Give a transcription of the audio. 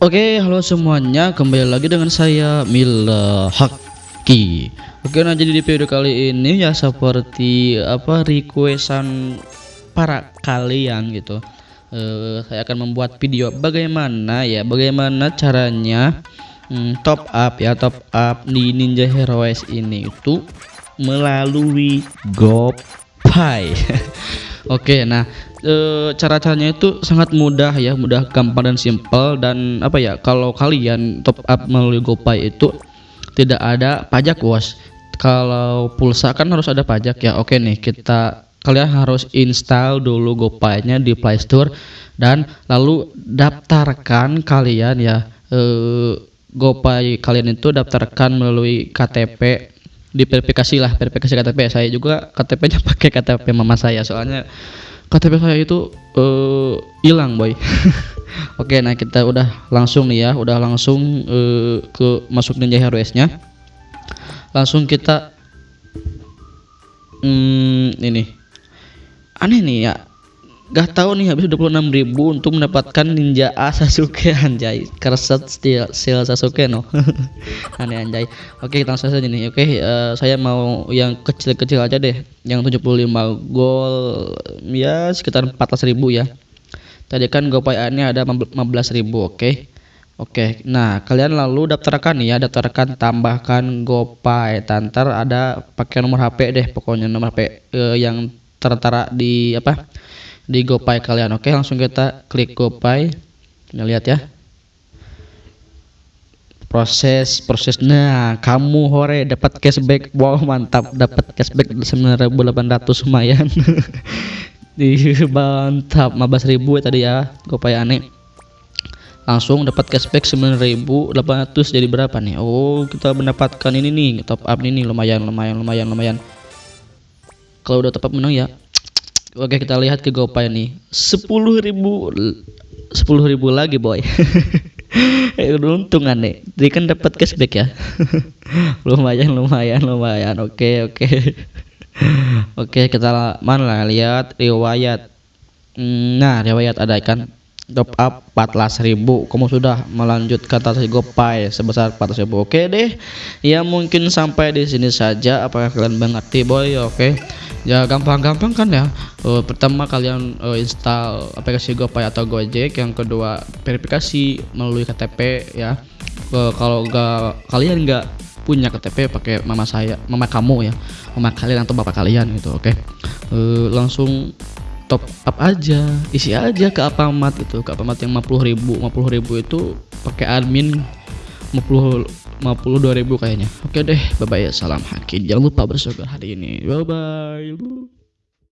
Oke, halo semuanya, kembali lagi dengan saya Mila Haki. Oke, nah jadi di video kali ini ya seperti apa requestan para kalian gitu. Eh, saya akan membuat video bagaimana ya, bagaimana caranya hmm, top up ya, top up di Ninja Heroes ini itu melalui GoPay. Oke, nah e, cara-caranya itu sangat mudah ya, mudah, gampang dan simpel dan apa ya? Kalau kalian top up melalui GoPay itu tidak ada pajak, bos. Kalau pulsa kan harus ada pajak ya. Oke nih, kita kalian harus install dulu GoPay-nya di Play Store dan lalu daftarkan kalian ya e, GoPay kalian itu daftarkan melalui KTP di verifikasi lah verifikasi KTP saya juga KTP-nya pakai KTP mama saya. Soalnya KTP saya itu eh, hilang uh, boy. Oke nah kita udah langsung nih ya udah langsung uh, ke masuk Ninja Heroes nya langsung kita hmm, ini. Aneh nih ya Gak tahu nih habis 26 ribu untuk mendapatkan ninja A Sasuke anjay. Kerset steel seal Sasuke no. Aneh anjay. Oke kita langsung saja nih oke. Uh, saya mau yang kecil-kecil aja deh. Yang 75 gol ya sekitar 14 ribu ya. Tadi kan gopay nya ada 15 ribu oke. Oke, nah kalian lalu daftarkan ya, daftarkan tambahkan GoPay. Tantar ada pakai nomor HP deh, pokoknya nomor HP eh, yang tertera di apa? Di GoPay kalian. Oke, langsung kita klik GoPay. Kita lihat ya. Proses proses. Nah, kamu hore dapat cashback. Wow, mantap. Dapat cashback 9.800 lumayan. di mantap 15.000 ya tadi ya GoPay aneh langsung dapat cashback 9.800 jadi berapa nih Oh kita mendapatkan ini nih top up ini lumayan lumayan lumayan lumayan kalau udah up menang ya Oke kita lihat ke GoPay nih. Sepuluh ribu sepuluh ribu lagi boy. Eh, untung aneh dia kan dapat cashback ya. Lumayan lumayan lumayan. Oke oke. Oke kita mana lihat? Riwayat. Hmm, nah riwayat ada kan top up 14.000 kamu sudah melanjutkan transaksi GoPay sebesar 14.000 oke deh. Ya mungkin sampai di sini saja. Apakah kalian mengerti boy? Oke. Ya gampang-gampang kan ya. Uh, pertama kalian uh, install aplikasi GoPay atau Gojek. Yang kedua verifikasi melalui KTP ya. Uh, kalau nggak kalian nggak punya KTP pakai mama saya mama kamu ya. Mama kalian atau bapak kalian gitu oke. Okay? uh, langsung top up aja isi aja ke Alfamart itu ke Alfamart yang 50 ribu 50 ribu itu pakai admin 50 52 ribu kayaknya. Oke deh bye bye salam hakim. Jangan lupa bersyukur hari ini. Bye bye